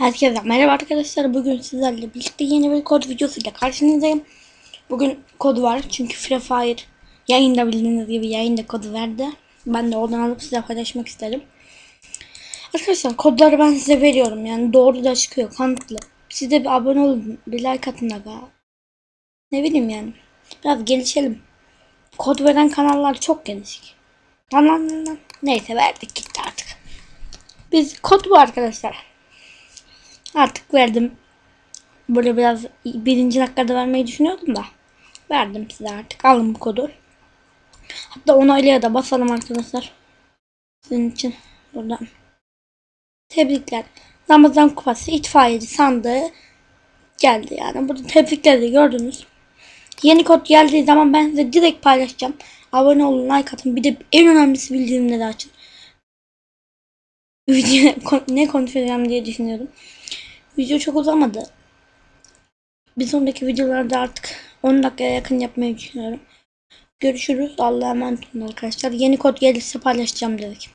Herkese merhaba arkadaşlar. Bugün sizlerle birlikte yeni bir kod videosuyla karşınızdayım. Bugün kod var çünkü Free Fire yayında bildiğiniz gibi yayında kodu verdi. Ben de oradan alıp size paylaşmak isterim. Arkadaşlar kodları ben size veriyorum. Yani doğru da çıkıyor kanıtlı. Siz de bir abone olun. Bir like atın da. Ne bileyim yani. Biraz gelişelim. Kod veren kanallar çok geniş. Kanallarından. Neyse verdik gitti artık. Biz kod bu arkadaşlar. Artık verdim. Böyle biraz birinci dakikada vermeyi düşünüyordum da. Verdim size artık. Alın bu kodu. Hatta onaylaya da basalım arkadaşlar. Sizin için buradan. Tebrikler. Ramazan kupası itfaiyeci sandığı geldi yani. Burada tebrikleri gördünüz. Yeni kod geldiği zaman ben size direkt paylaşacağım. Abone olun, like atın. Bir de en önemlisi bildirimleri açın. Video ne konuşacağım diye düşünüyorum. Video çok uzamadı. Bir sonraki videolarda artık 10 dakikaya yakın yapmayı düşünüyorum. Görüşürüz. Allah'a emanet olun arkadaşlar. Yeni kod gelirse paylaşacağım dedik.